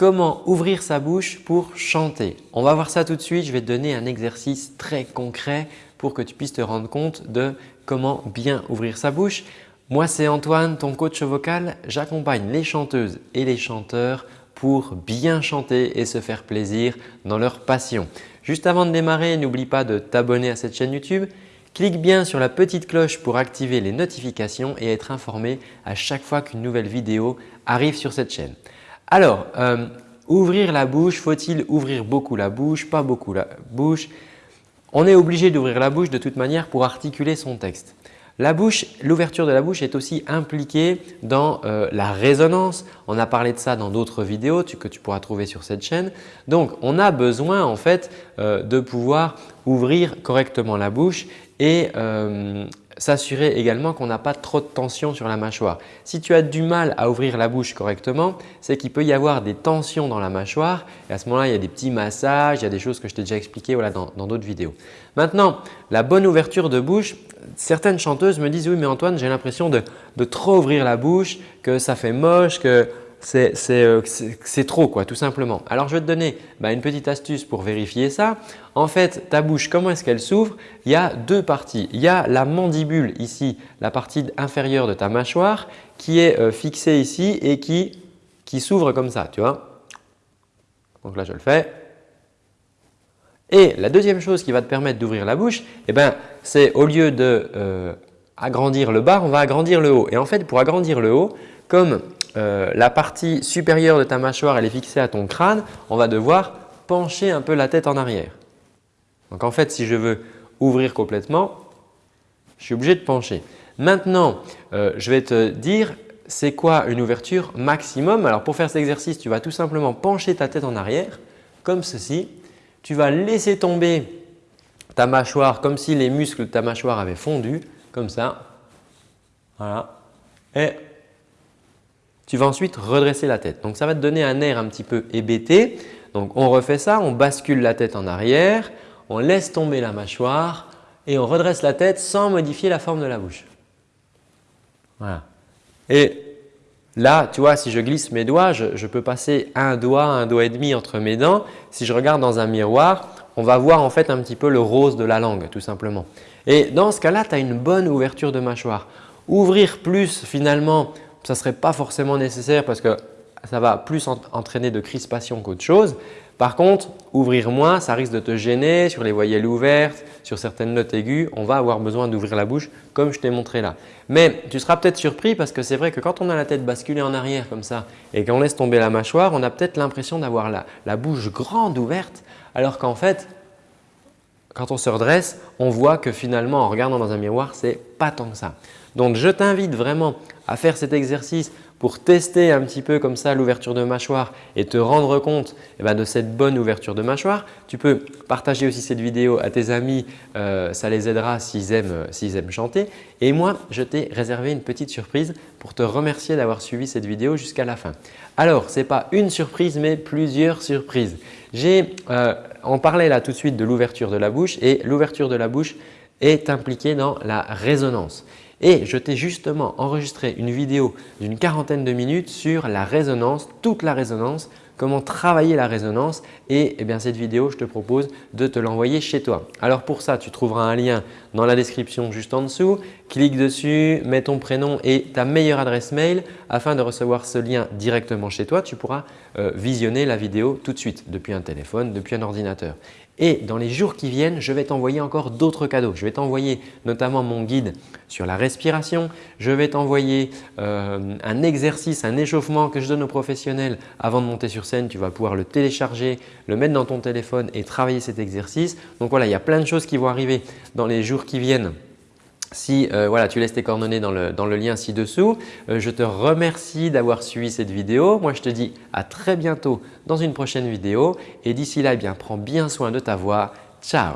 Comment ouvrir sa bouche pour chanter On va voir ça tout de suite. Je vais te donner un exercice très concret pour que tu puisses te rendre compte de comment bien ouvrir sa bouche. Moi, c'est Antoine, ton coach vocal. J'accompagne les chanteuses et les chanteurs pour bien chanter et se faire plaisir dans leur passion. Juste avant de démarrer, n'oublie pas de t'abonner à cette chaîne YouTube. Clique bien sur la petite cloche pour activer les notifications et être informé à chaque fois qu'une nouvelle vidéo arrive sur cette chaîne. Alors, euh, ouvrir la bouche, faut-il ouvrir beaucoup la bouche, pas beaucoup la bouche? On est obligé d'ouvrir la bouche de toute manière pour articuler son texte. La bouche, l'ouverture de la bouche est aussi impliquée dans euh, la résonance. On a parlé de ça dans d'autres vidéos que tu pourras trouver sur cette chaîne. Donc, on a besoin en fait euh, de pouvoir ouvrir correctement la bouche et s'assurer également qu'on n'a pas trop de tension sur la mâchoire. Si tu as du mal à ouvrir la bouche correctement, c'est qu'il peut y avoir des tensions dans la mâchoire et à ce moment-là, il y a des petits massages, il y a des choses que je t'ai déjà expliquées dans d'autres vidéos. Maintenant, la bonne ouverture de bouche, certaines chanteuses me disent « oui mais Antoine, j'ai l'impression de, de, trop ouvrir la bouche, que ça fait moche, que c'est trop quoi, tout simplement. Alors, je vais te donner bah, une petite astuce pour vérifier ça. En fait, ta bouche, comment est-ce qu'elle s'ouvre? Il y a deux parties. Il y a la mandibule ici, la partie inférieure de ta mâchoire qui est euh, fixée ici et qui, qui s'ouvre comme ça, tu vois? Donc là, je le fais. Et la deuxième chose qui va te permettre d'ouvrir la bouche, eh ben, c'est au lieu de euh, agrandir le bas, on va agrandir le haut. Et en fait, pour agrandir le haut, comme euh, la partie supérieure de ta mâchoire elle est fixée à ton crâne, on va devoir pencher un peu la tête en arrière. Donc en fait, si je veux ouvrir complètement, je suis obligé de pencher. Maintenant, euh, je vais te dire c'est quoi une ouverture maximum? Alors pour faire cet exercice, tu vas tout simplement pencher ta tête en arrière comme ceci. Tu vas laisser tomber ta mâchoire comme si les muscles de ta mâchoire avaient fondu comme ça. Voilà. Et tu vas ensuite redresser la tête. Donc, ça va te donner un air un petit peu hébété. Donc, on refait ça, on bascule la tête en arrière, on laisse tomber la mâchoire et on redresse la tête sans modifier la forme de la bouche. Voilà. Et là, tu vois, si je glisse mes doigts, je, je, peux passer un doigt, un doigt et demi entre mes dents. Si je regarde dans un miroir, on va voir en fait un petit peu le rose de la langue tout simplement. Et dans ce cas-là, tu as une bonne ouverture de mâchoire. Ouvrir plus finalement ça ne serait pas forcément nécessaire parce que ça va plus entraîner de crispation qu'autre chose. Par contre, ouvrir moins, ça risque de te gêner sur les voyelles ouvertes, sur certaines notes aiguës. On va avoir besoin d'ouvrir la bouche comme je t'ai montré là. Mais tu seras peut-être surpris parce que c'est vrai que quand on a la tête basculée en arrière comme ça et qu'on laisse tomber la mâchoire, on a peut-être l'impression d'avoir la, la bouche grande ouverte alors qu'en fait, quand on se redresse, on voit que finalement en regardant dans un miroir, ce n'est pas tant que ça. Donc, je t'invite vraiment à faire cet exercice pour tester un petit peu comme ça l'ouverture de mâchoire et te rendre compte eh ben, de cette bonne ouverture de mâchoire. Tu peux partager aussi cette vidéo à tes amis, euh, ça les aidera s'ils aiment, aiment chanter. Et moi, je t'ai réservé une petite surprise pour te remercier d'avoir suivi cette vidéo jusqu'à la fin. Alors, ce n'est pas une surprise mais plusieurs surprises. Euh, on parlait là tout de suite de l'ouverture de la bouche et l'ouverture de la bouche est impliquée dans la résonance. Et je t'ai justement enregistré une vidéo d'une quarantaine de minutes sur la résonance, toute la résonance, comment travailler la résonance et eh bien, cette vidéo, je te propose de te l'envoyer chez toi. Alors pour ça, tu trouveras un lien dans la description juste en dessous. Clique dessus, mets ton prénom et ta meilleure adresse mail afin de recevoir ce lien directement chez toi. Tu pourras euh, visionner la vidéo tout de suite depuis un téléphone, depuis un ordinateur. Et dans les jours qui viennent, je vais t'envoyer encore d'autres cadeaux. Je vais t'envoyer notamment mon guide sur la respiration. Je vais t'envoyer euh, un exercice, un échauffement que je donne aux professionnels avant de monter sur Tu vas pouvoir le télécharger, le mettre dans ton téléphone et travailler cet exercice. Donc voilà, il y a plein de choses qui vont arriver dans les jours qui viennent si euh, voilà, tu laisses tes coordonnées dans le, dans le lien ci-dessous, euh, je te remercie d'avoir suivi cette vidéo. Moi, je te dis à très bientôt dans une prochaine vidéo et d'ici là, eh bien, prends bien soin de ta voix. Ciao